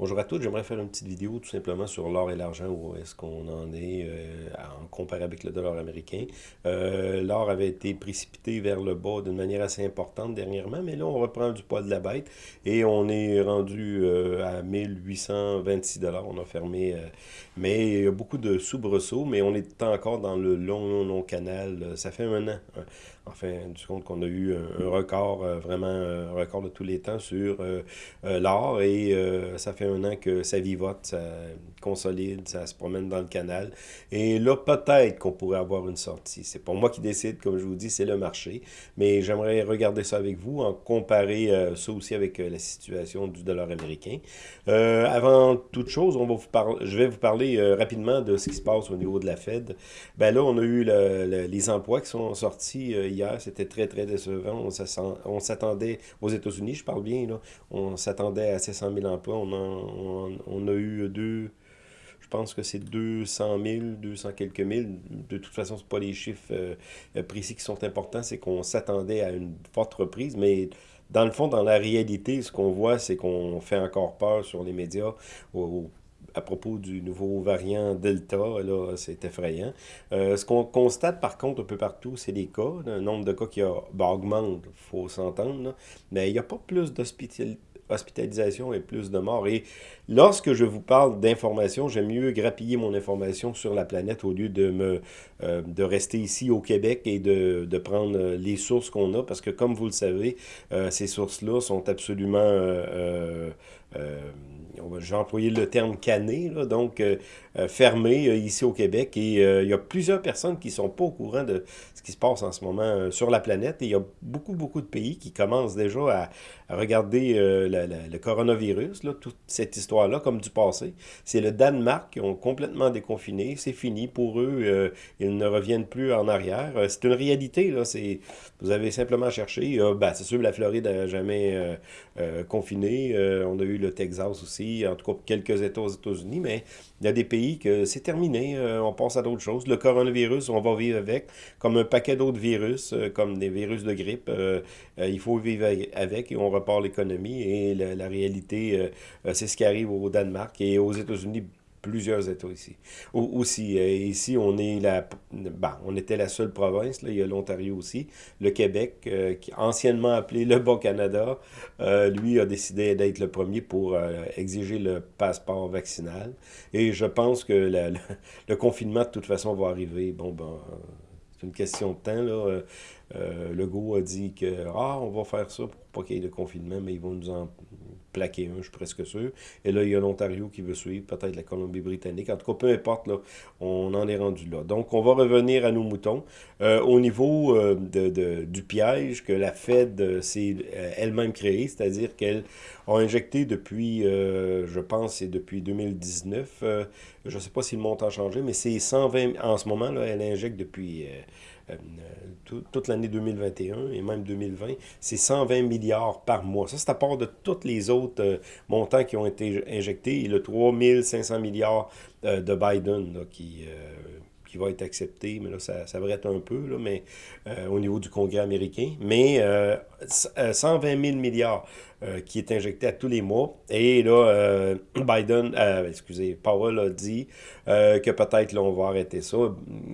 Bonjour à tous, j'aimerais faire une petite vidéo tout simplement sur l'or et l'argent, où est-ce qu'on en est euh, en comparé avec le dollar américain. Euh, l'or avait été précipité vers le bas d'une manière assez importante dernièrement, mais là on reprend du poids de la bête et on est rendu euh, à 1826 dollars. On a fermé, mais il y a beaucoup de soubresauts, mais on est encore dans le long, long, long canal. Ça fait un an, enfin, du compte qu'on a eu un, record, vraiment un record de tous les temps sur l'or et ça fait un an que ça vivote, ça consolide, ça se promène dans le canal. Et là, peut-être qu'on pourrait avoir une sortie. C'est pas moi qui décide, comme je vous dis, c'est le marché. Mais j'aimerais regarder ça avec vous, en comparer euh, ça aussi avec euh, la situation du dollar américain. Euh, avant toute chose, on va vous je vais vous parler rapidement de ce qui se passe au niveau de la Fed. Ben là, on a eu les emplois qui sont sortis hier. C'était très, très décevant. On s'attendait aux États-Unis, je parle bien, là, on s'attendait à 700 000 emplois. On on, a eu deux, je pense que c'est 200 000, 200 quelques mille. De toute façon, ce pas les chiffres euh, précis qui sont importants, c'est qu'on s'attendait à une forte reprise, mais dans le fond, dans la réalité, ce qu'on voit, c'est qu'on fait encore peur sur les médias à propos du nouveau variant Delta, là, c'est effrayant. Euh, ce qu'on constate par contre un peu partout, c'est les cas, le nombre de cas qui a, ben, augmente, il faut s'entendre, mais il n'y a pas plus d'hospitalité hospitalisation et plus de morts. Et lorsque je vous parle d'information, j'aime mieux grappiller mon information sur la planète au lieu de me euh, de rester ici au Québec et de, de prendre les sources qu'on a, parce que comme vous le savez, euh, ces sources-là sont absolument... Euh, j'ai employé le terme canné, là, donc fermé ici au Québec. Et il y a plusieurs personnes qui ne sont pas au courant de ce qui se passe en ce moment sur la planète. Et il y a beaucoup, beaucoup de pays qui commencent déjà à, regarder le coronavirus, là, toute cette histoire-là, comme du passé. C'est le Danemark qui ont complètement déconfiné. C'est fini pour eux. Euh, ils ne reviennent plus en arrière. Euh, c'est une réalité. Là, vous avez simplement cherché. ben, c'est sûr, la Floride n'a jamais euh, confiné. on a eu le Texas aussi, en tout cas quelques États aux États-Unis, mais il y a des pays que c'est terminé. on passe à d'autres choses. Le coronavirus, on va vivre avec, comme un paquet d'autres virus, comme des virus de grippe. il faut vivre avec et on repart l'économie. Et la, réalité, euh, euh, c'est ce qui arrive au Danemark et aux États-Unis plusieurs États ici. aussi, euh, ici, on est la, ben, on était la seule province, là, il y a l'Ontario aussi, le Québec, qui anciennement appelé le Bas-Canada, lui a décidé d'être le premier pour exiger le passeport vaccinal. Et je pense que le, confinement, de toute façon, va arriver. Bon, ben, c'est une question de temps, là. Euh, Legault a dit que ah, on va faire ça pour pas qu'il y ait de confinement, mais ils vont nous en plaquer un, je suis presque sûr. Et là, il y a l'Ontario qui veut suivre, peut-être la Colombie-Britannique. En tout cas, peu importe, là, on en est rendu là. Donc, on va revenir à nos moutons. Euh, au niveau euh, de, du piège que la Fed s'est elle-même créé, c'est-à-dire qu'elle a injecté depuis, je pense, c'est depuis 2019, je ne sais pas si le montant a changé, mais c'est 120, en ce moment, là, elle injecte depuis euh, toute l'année 2021 et même 2020, c'est 120 milliards par mois. Ça, c'est à part de tous les autres euh, montants qui ont été injectés et le 3500 milliards euh, de Biden qui qui va être accepté, mais là, ça, ça être un peu, là, mais au niveau du Congrès américain. Mais 120 000 milliards qui est injecté à tous les mois. Et là, Biden, excusez, Powell a dit que peut-être on va arrêter ça.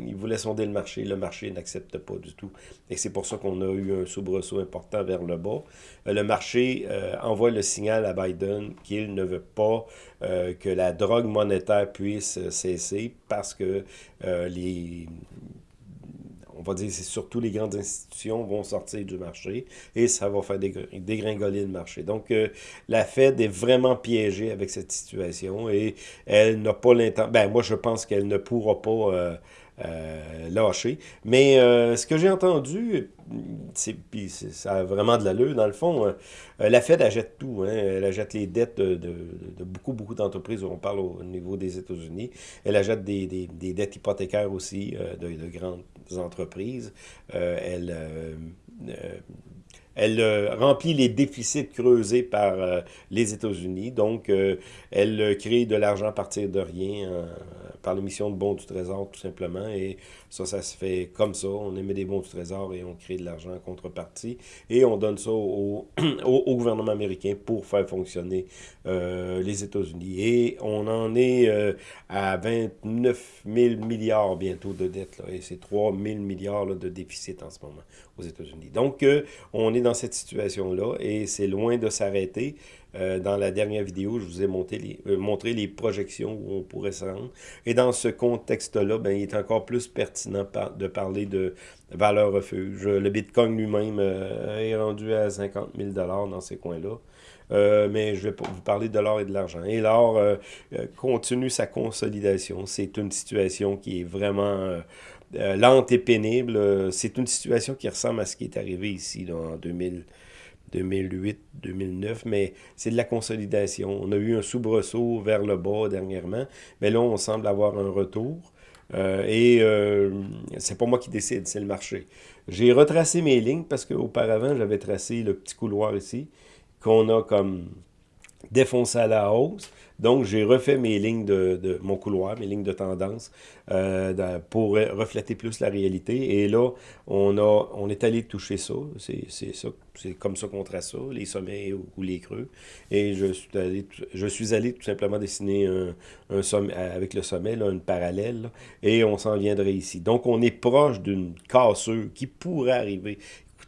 Il voulait sonder le marché. Le marché n'accepte pas du tout. Et c'est pour ça qu'on a eu un soubresaut important vers le bas. le marché envoie le signal à Biden qu'il ne veut pas que la drogue monétaire puisse cesser parce que les on va dire, c'est surtout les grandes institutions vont sortir du marché et ça va faire dégringoler le marché. Donc, la Fed est vraiment piégée avec cette situation et elle n'a pas l'intention, ben moi je pense qu'elle ne pourra pas euh, lâcher. Mais euh, ce que j'ai entendu, puis ça a vraiment de l'allure, dans le fond, euh, la Fed achète tout. Hein, elle achète les dettes de, beaucoup, beaucoup d'entreprises. On parle au niveau des États-Unis. Elle achète des, des, dettes hypothécaires aussi de, de, grandes entreprises. elle elle euh, remplit les déficits creusés par euh, les États-Unis. Donc, euh, elle crée de l'argent à partir de rien, par l'émission de bons du trésor, tout simplement. Et ça, ça se fait comme ça. On émet des bons du trésor et on crée de l'argent en contrepartie. Et on donne ça au, au, gouvernement américain pour faire fonctionner euh, les États-Unis. Et on en est euh, à 29 000 milliards bientôt de dettes. Là, et c'est 3 000 milliards de déficit en ce moment aux États-Unis. Donc, euh, on est dans cette situation-là et c'est loin de s'arrêter. Euh, dans la dernière vidéo, je vous ai montré les, euh, montré les projections où on pourrait se rendre. Et dans ce contexte-là, ben, il est encore plus pertinent de parler de valeur refuge. Le Bitcoin lui-même euh, est rendu à 50 000 dans ces coins-là. mais je vais vous parler de l'or et de l'argent. Et l'or continue sa consolidation. C'est une situation qui est vraiment lente et pénible. C'est une situation qui ressemble à ce qui est arrivé ici en 2000. 2008, 2009, mais c'est de la consolidation. On a eu un soubresaut vers le bas dernièrement, mais là, on semble avoir un retour. Euh, et euh, c'est pas moi qui décide, c'est le marché. J'ai retracé mes lignes parce qu'auparavant, j'avais tracé le petit couloir ici, qu'on a comme défoncé à la hausse. Donc, j'ai refait mes lignes de, mon couloir, mes lignes de tendance euh, pour refléter plus la réalité. Et là, on, a, on est allé toucher ça. C'est ça. C'est comme ça qu'on trace ça, les sommets ou, les creux. Et je suis allé, je suis allé tout simplement dessiner un, sommet, avec le sommet, une parallèle, et on s'en viendrait ici. Donc, on est proche d'une cassure qui pourrait arriver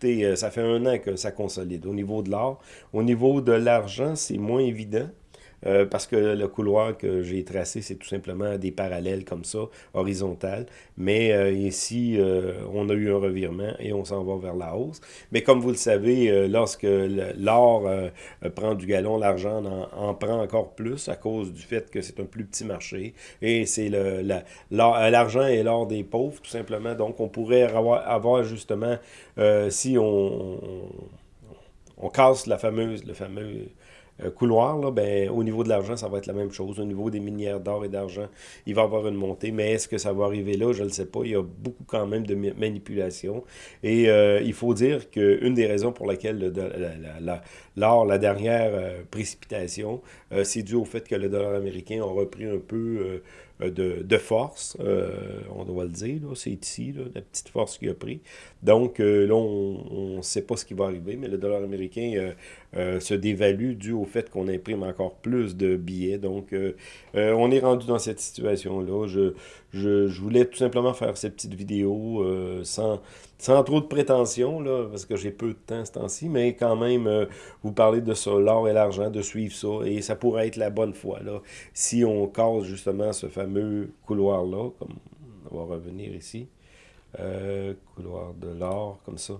euh, ça fait un an que ça consolide au niveau de l'or. Au niveau de l'argent, c'est moins évident. Euh, parce que le couloir que j'ai tracé, c'est tout simplement des parallèles comme ça, horizontales. Mais euh, ici, euh, on a eu un revirement et on s'en va vers la hausse. Mais comme vous le savez, lorsque l'or prend du galon, l'argent en, prend encore plus à cause du fait que c'est un plus petit marché. Et c'est l'argent et l'or des pauvres, tout simplement. Donc, on pourrait avoir, justement, si on, on, casse la fameuse, le fameux couloir, là, ben, au niveau de l'argent, ça va être la même chose. Au niveau des minières d'or et d'argent, il va y avoir une montée. Mais est-ce que ça va arriver là? Je ne le sais pas. Il y a beaucoup quand même de manipulation. Et euh, il faut dire qu'une des raisons pour laquelle l'or, la, dernière euh, précipitation, c'est dû au fait que le dollar américain a repris un peu euh, de, force, euh, on doit le dire, c'est ici, la petite force qu'il a pris. Donc euh, là, on ne sait pas ce qui va arriver, mais le dollar américain se dévalue dû au fait qu'on imprime encore plus de billets. Donc on est rendu dans cette situation-là. Je, je, voulais tout simplement faire cette petite vidéo sans, trop de prétention, parce que j'ai peu de temps ce temps-ci, mais quand même, vous parler de ça, l'or et l'argent, de suivre ça, et ça pourrait être la bonne foi, si on casse justement ce fameux couloir-là, comme on va revenir ici, euh, couloir de l'or, comme ça.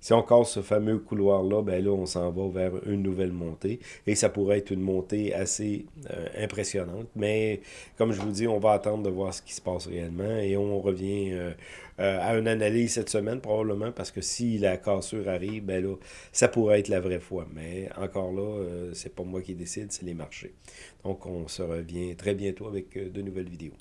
Si on casse ce fameux couloir-là, ben là, on s'en va vers une nouvelle montée. Et ça pourrait être une montée assez euh, impressionnante. Mais comme je vous dis, on va attendre de voir ce qui se passe réellement. Et on revient euh, à une analyse cette semaine, probablement, parce que si la cassure arrive, ben là, ça pourrait être la vraie foi. Mais encore là, c'est pas moi qui décide, c'est les marchés. Donc, on se revient très bientôt avec de nouvelles vidéos.